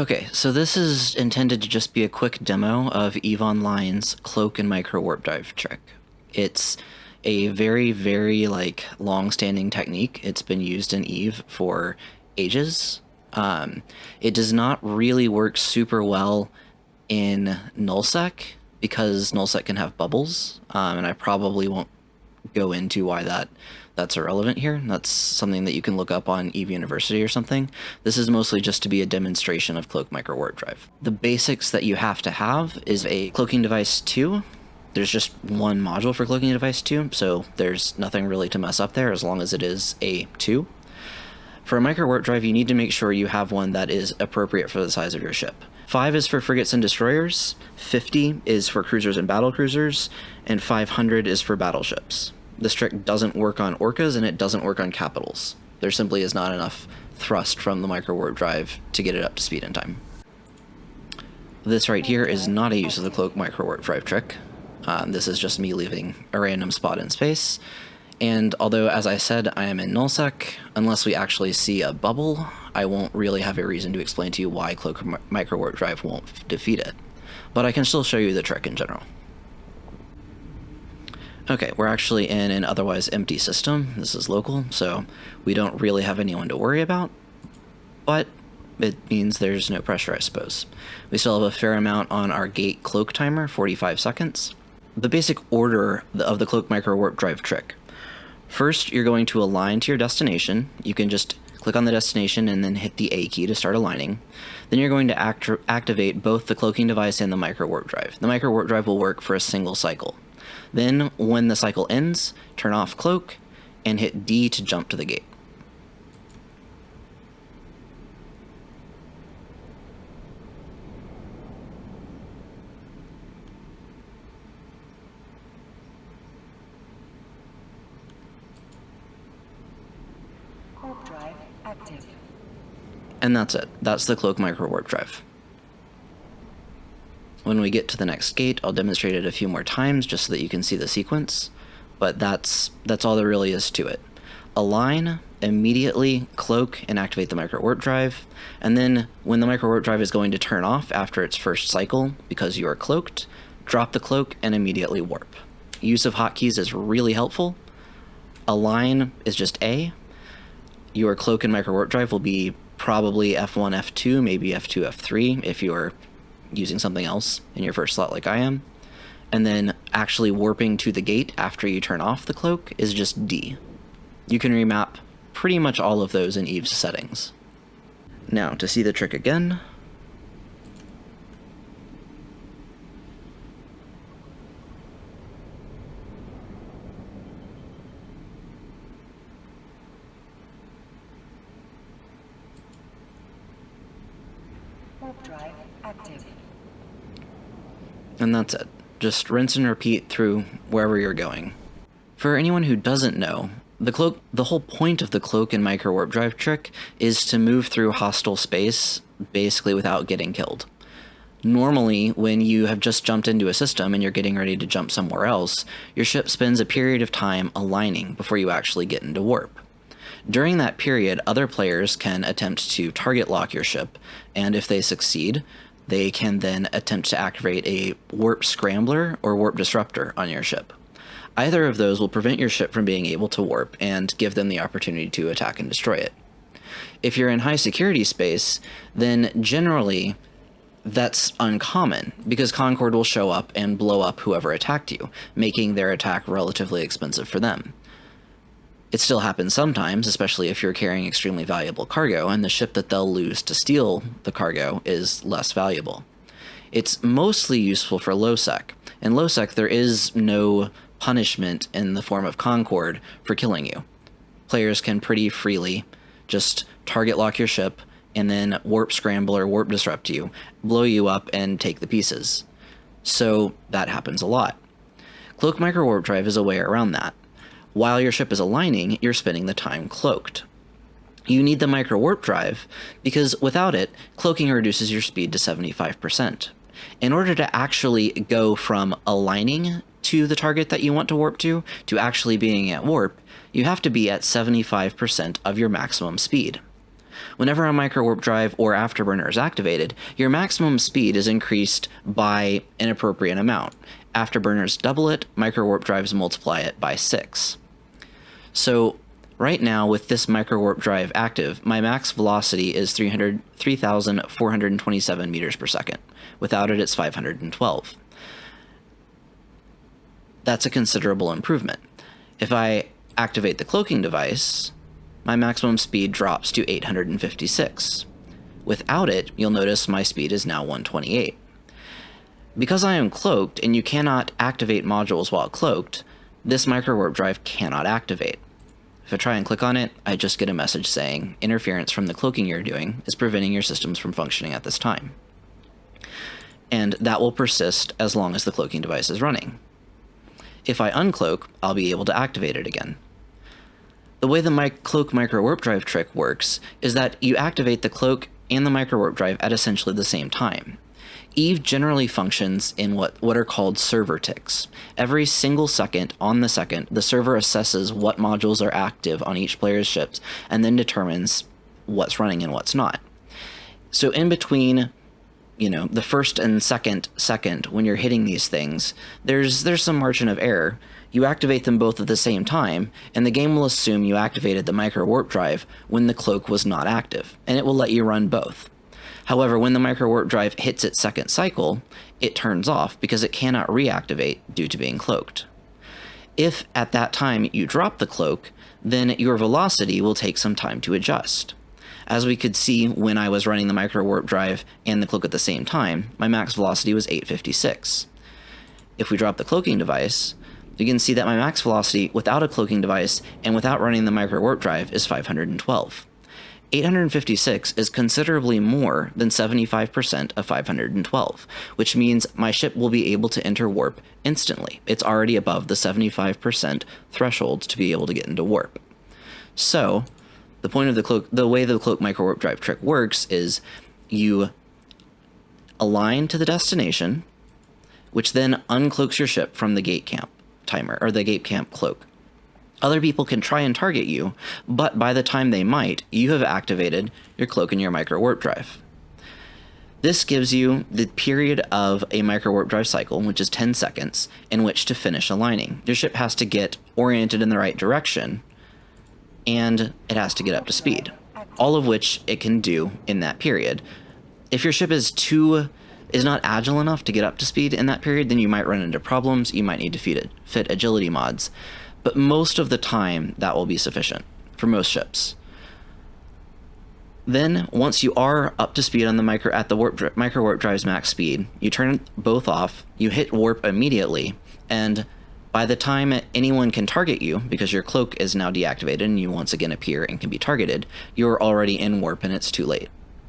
Okay, so this is intended to just be a quick demo of EVE Online's Cloak and Micro Warp Drive trick. It's a very, very like long-standing technique. It's been used in EVE for ages. Um, it does not really work super well in nullsec because nullsec can have bubbles, um, and I probably won't go into why that that's irrelevant here. That's something that you can look up on EVE University or something. This is mostly just to be a demonstration of Cloak Micro Warp Drive. The basics that you have to have is a cloaking device 2. There's just one module for cloaking device 2, so there's nothing really to mess up there as long as it is a 2. For a micro warp drive, you need to make sure you have one that is appropriate for the size of your ship. 5 is for frigates and destroyers, 50 is for cruisers and battle cruisers, and 500 is for battleships. This trick doesn't work on orcas and it doesn't work on capitals. There simply is not enough thrust from the micro warp drive to get it up to speed in time. This right here is not a use of the cloak micro warp drive trick. Um, this is just me leaving a random spot in space. And although, as I said, I am in nullsec, unless we actually see a bubble, I won't really have a reason to explain to you why Cloak Micro Warp Drive won't defeat it. But I can still show you the trick in general. Okay, we're actually in an otherwise empty system. This is local, so we don't really have anyone to worry about. But it means there's no pressure, I suppose. We still have a fair amount on our gate cloak timer, 45 seconds. The basic order of the cloak micro warp drive trick. First, you're going to align to your destination. You can just click on the destination and then hit the A key to start aligning. Then you're going to act activate both the cloaking device and the micro warp drive. The micro warp drive will work for a single cycle. Then, when the cycle ends, turn off cloak and hit D to jump to the gate. drive active. And that's it. That's the cloak micro warp drive. When we get to the next gate, I'll demonstrate it a few more times just so that you can see the sequence, but that's, that's all there really is to it. Align, immediately cloak and activate the micro warp drive, and then when the micro warp drive is going to turn off after its first cycle because you are cloaked, drop the cloak and immediately warp. Use of hotkeys is really helpful. Align is just A. Your cloak and micro warp drive will be probably F1, F2, maybe F2, F3 if you're using something else in your first slot like I am. And then actually warping to the gate after you turn off the cloak is just D. You can remap pretty much all of those in Eve's settings. Now, to see the trick again, Warp drive active. And that's it. Just rinse and repeat through wherever you're going. For anyone who doesn't know, the cloak the whole point of the cloak and micro warp drive trick is to move through hostile space basically without getting killed. Normally, when you have just jumped into a system and you're getting ready to jump somewhere else, your ship spends a period of time aligning before you actually get into warp. During that period, other players can attempt to target lock your ship, and if they succeed, they can then attempt to activate a warp scrambler or warp disruptor on your ship. Either of those will prevent your ship from being able to warp and give them the opportunity to attack and destroy it. If you're in high security space, then generally that's uncommon because Concord will show up and blow up whoever attacked you, making their attack relatively expensive for them. It still happens sometimes, especially if you're carrying extremely valuable cargo, and the ship that they'll lose to steal the cargo is less valuable. It's mostly useful for low-sec. In low-sec, there is no punishment in the form of Concord for killing you. Players can pretty freely just target lock your ship, and then warp scramble or warp disrupt you, blow you up, and take the pieces. So that happens a lot. Cloak Micro Warp Drive is a way around that. While your ship is aligning, you're spending the time cloaked. You need the micro warp drive because without it, cloaking reduces your speed to 75%. In order to actually go from aligning to the target that you want to warp to, to actually being at warp, you have to be at 75% of your maximum speed. Whenever a micro warp drive or afterburner is activated, your maximum speed is increased by an appropriate amount. Afterburners double it, micro warp drives multiply it by 6. So right now with this micro warp drive active, my max velocity is 300 3,427 meters per second. Without it, it's 512. That's a considerable improvement. If I activate the cloaking device, my maximum speed drops to 856. Without it, you'll notice my speed is now 128. Because I am cloaked and you cannot activate modules while cloaked, this micro warp drive cannot activate. If I try and click on it, I just get a message saying interference from the cloaking you're doing is preventing your systems from functioning at this time. And that will persist as long as the cloaking device is running. If I uncloak, I'll be able to activate it again. The way the my cloak micro warp drive trick works is that you activate the cloak and the micro warp drive at essentially the same time. Eve generally functions in what, what are called server ticks. Every single second on the second, the server assesses what modules are active on each player's ships and then determines what's running and what's not. So in between you know the first and second second when you're hitting these things there's there's some margin of error you activate them both at the same time and the game will assume you activated the micro warp drive when the cloak was not active and it will let you run both however when the micro warp drive hits its second cycle it turns off because it cannot reactivate due to being cloaked if at that time you drop the cloak then your velocity will take some time to adjust as we could see when I was running the micro warp drive and the cloak at the same time, my max velocity was 856. If we drop the cloaking device, you can see that my max velocity without a cloaking device and without running the micro warp drive is 512. 856 is considerably more than 75% of 512, which means my ship will be able to enter warp instantly. It's already above the 75% threshold to be able to get into warp. So, the point of the cloak, the way the cloak micro warp drive trick works is you align to the destination, which then uncloaks your ship from the gate camp timer or the gate camp cloak. Other people can try and target you, but by the time they might, you have activated your cloak and your micro warp drive. This gives you the period of a micro warp drive cycle, which is 10 seconds, in which to finish aligning. Your ship has to get oriented in the right direction and it has to get up to speed, all of which it can do in that period. If your ship is too is not agile enough to get up to speed in that period, then you might run into problems. You might need to fit, it fit agility mods, but most of the time that will be sufficient for most ships. Then, once you are up to speed on the micro at the warp micro warp drive's max speed, you turn both off. You hit warp immediately, and by the time anyone can target you, because your cloak is now deactivated and you once again appear and can be targeted, you're already in warp and it's too late.